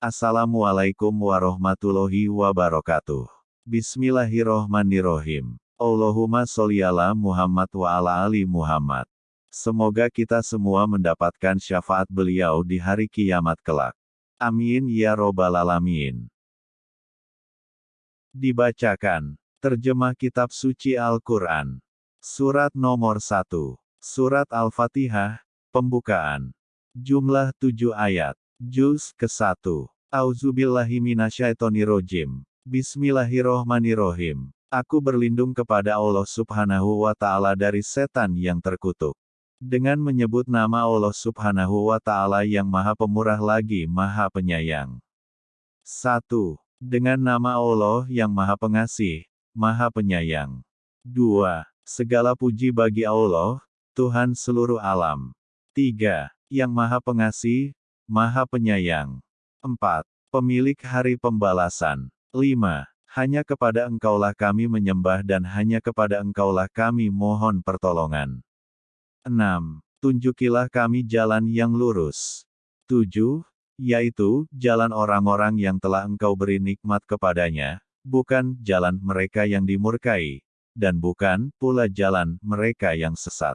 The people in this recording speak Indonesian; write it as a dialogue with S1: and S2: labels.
S1: Assalamualaikum warahmatullahi wabarakatuh. Bismillahirrohmanirrohim. Allahumma sholli ala Muhammad wa ala ali Muhammad. Semoga kita semua mendapatkan syafaat beliau di hari kiamat kelak. Amin ya robbal alamin. Dibacakan. Terjemah Kitab Suci Al-Quran. Surat nomor 1. Surat Al-Fatihah, Pembukaan. Jumlah 7 ayat. Juz ke-1. Auzubillahiminasyaitonirrojim. Bismillahirrohmanirrohim. Aku berlindung kepada Allah subhanahu wa ta'ala dari setan yang terkutuk. Dengan menyebut nama Allah subhanahu wa ta'ala yang maha pemurah lagi maha penyayang. 1. Dengan nama Allah yang maha pengasih, maha penyayang. 2. Segala puji bagi Allah, Tuhan seluruh alam. 3 yang Maha Pengasih, Maha Penyayang. 4. Pemilik Hari Pembalasan. 5. Hanya kepada Engkaulah kami menyembah dan hanya kepada Engkaulah kami mohon pertolongan. 6. Tunjukilah kami jalan yang lurus. 7. Yaitu, jalan orang-orang yang telah Engkau beri nikmat kepadanya, bukan jalan mereka yang dimurkai, dan bukan pula jalan mereka yang sesat.